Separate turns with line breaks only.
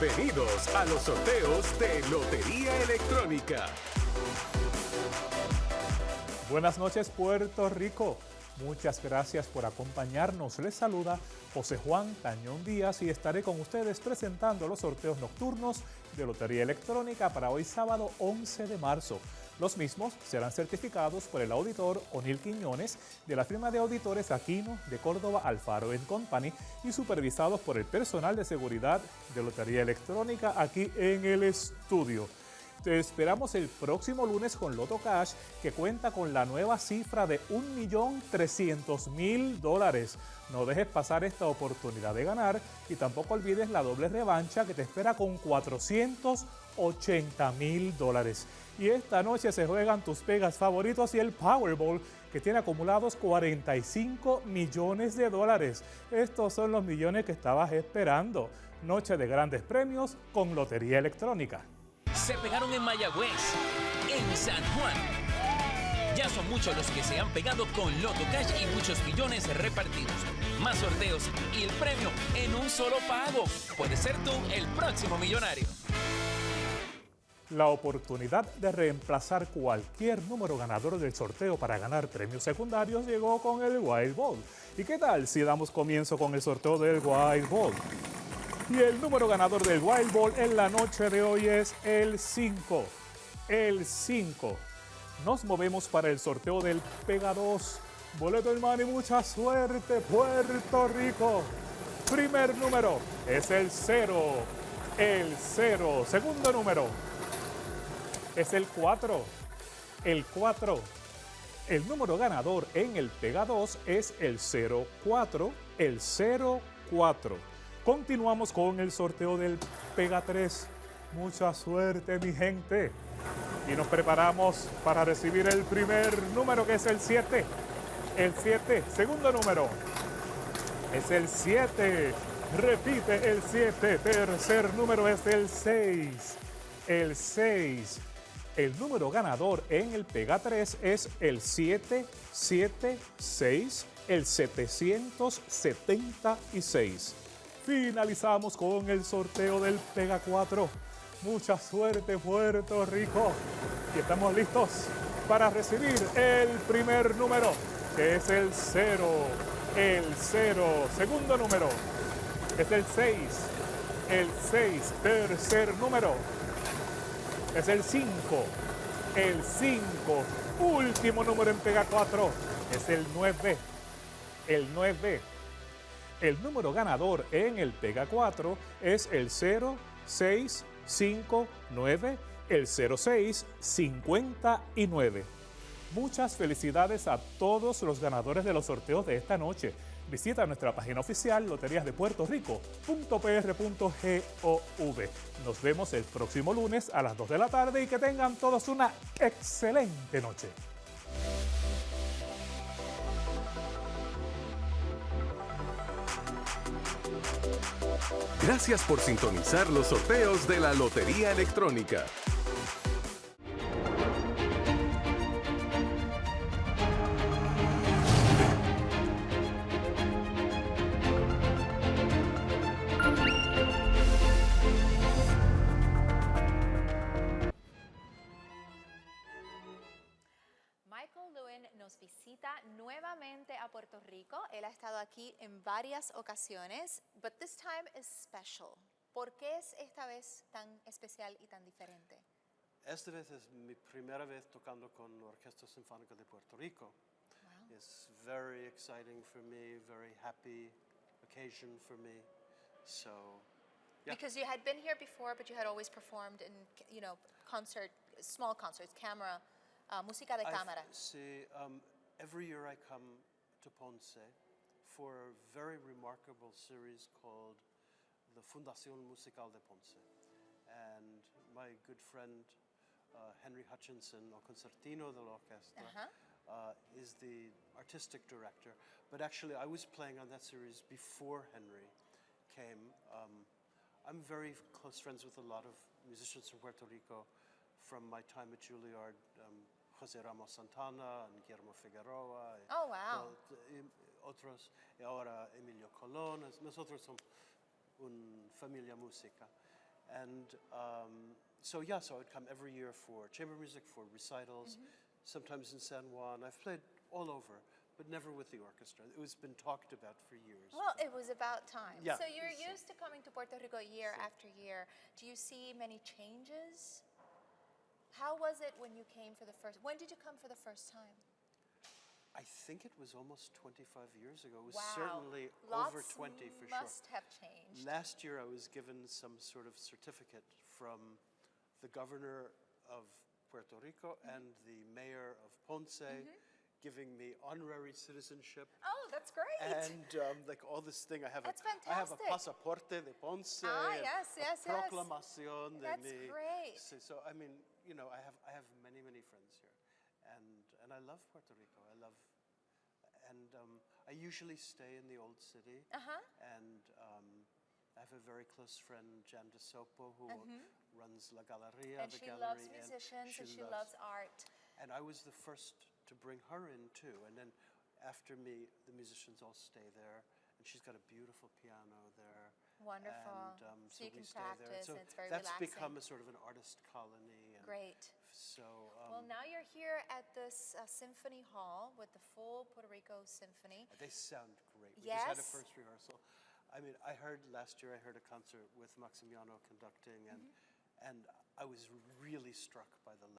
Bienvenidos a los sorteos de Lotería Electrónica.
Buenas noches Puerto Rico. Muchas gracias por acompañarnos. Les saluda José Juan Tañón Díaz y estaré con ustedes presentando los sorteos nocturnos de Lotería Electrónica para hoy sábado 11 de marzo. Los mismos serán certificados por el auditor O'Neill Quiñones de la firma de auditores Aquino de Córdoba Alfaro Company y supervisados por el personal de seguridad de Lotería Electrónica aquí en el estudio. Te esperamos el próximo lunes con Loto Cash, que cuenta con la nueva cifra de 1.300.000 dólares. No dejes pasar esta oportunidad de ganar y tampoco olvides la doble revancha que te espera con 480.000 dólares. Y esta noche se juegan tus pegas favoritos y el Powerball, que tiene acumulados 45 millones de dólares. Estos son los millones que estabas esperando. Noche de grandes premios con Lotería Electrónica
se pegaron en Mayagüez, en San Juan. Ya son muchos los que se han pegado con Loto Cash y muchos millones repartidos. Más sorteos y el premio en un solo pago. Puedes ser tú el próximo millonario.
La oportunidad de reemplazar cualquier número ganador del sorteo para ganar premios secundarios llegó con el Wild Ball. ¿Y qué tal si damos comienzo con el sorteo del Wild Ball? Y el número ganador del Wild Ball en la noche de hoy es el 5. El 5. Nos movemos para el sorteo del Pega 2. Boleto hermano y mucha suerte, Puerto Rico. Primer número es el 0. El 0. Segundo número es el 4. El 4. El número ganador en el Pega 2 es el 04. El 04. Continuamos con el sorteo del Pega 3. Mucha suerte, mi gente. Y nos preparamos para recibir el primer número, que es el 7. El 7. Segundo número. Es el 7. Repite el 7. Tercer número es el 6. El 6. El número ganador en el Pega 3 es el 776, el 776. Finalizamos con el sorteo del Pega 4. Mucha suerte Puerto Rico. Y estamos listos para recibir el primer número, que es el 0. El 0. Segundo número es el 6. El 6. Tercer número es el 5. El 5. Último número en Pega 4 es el 9. El 9. El número ganador en el Pega 4 es el 0659, el 0659. Muchas felicidades a todos los ganadores de los sorteos de esta noche. Visita nuestra página oficial loteriasdepuertorico.pr.gov. Nos vemos el próximo lunes a las 2 de la tarde y que tengan todos una excelente noche.
Gracias por sintonizar los sorteos de la Lotería Electrónica.
Nuevamente a Puerto Rico. Él ha estado aquí en varias ocasiones, but this time is special. ¿Por qué es esta vez tan especial y tan diferente?
Esta vez es mi primera vez tocando con la Orquesta Sinfónica de Puerto Rico. Wow. It's very exciting for me, very happy occasion for me. So,
yeah. Because you had been here before, but you had always performed in, you know, concert, small concerts, camera, uh, música de cámara.
Sí, um, every year I come to Ponce for a very remarkable series called the Fundación Musical de Ponce. And my good friend uh, Henry Hutchinson, o concertino de la orquesta, uh -huh. uh, is the artistic director. But actually, I was playing on that series before Henry came. Um, I'm very close friends with a lot of musicians from Puerto Rico from my time at Juilliard. Um, José Ramos Santana, and Guillermo Figueroa.
Oh, wow.
Otros, y ahora Emilio Colón. Nosotros somos una familia música. And um, so, yeah, so I would come every year for chamber music, for recitals, sometimes in San Juan. I've played all over, but never with the orchestra. It was been talked about for years.
Well, it was about time.
Yeah.
So you're
So-
used to coming to Puerto Rico year
So-
after year. Do you see many changes? How was it when you came for the first? When did you come for the first time?
I think it was almost 25 years ago. It was
wow.
certainly
Lots
over 20 for
must
sure.
have changed.
Last year, I was given some sort of certificate from the governor of Puerto Rico
Mm-hmm.
and the mayor of Ponce, giving me honorary citizenship.
oh, that's great.
And um, like all this thing, I have
That's
a I have a
fantastic.
pasaporte de Ponce,
Ah, yes, yes, yes.
proclamación de
That's
mi.
great.
So, so, I mean, you know, I have I have many many friends here, and and I love Puerto Rico. I love, and um, I usually stay in the old city.
Uh-huh.
And um, I have a very close friend, Jan De Sopo, who runs La Galleria,
Mm-hmm. and she
gallery.
loves
and
musicians and she loves art.
and I was the first to bring her in too. And then after me, the musicians all stay there. And she's got a beautiful piano there.
Wonderful.
And um,
So you
we
can
stay there.
practice
So
it's very
that's
relaxing.
become a sort of an artist colony.
Great.
So um,
Well, now you're here at this uh, symphony hall with the full Puerto Rico symphony.
they sound great. We just had a first rehearsal. I mean, I heard last year. I heard a concert with Maximiano conducting, and
Mm-hmm.
and I was really struck by the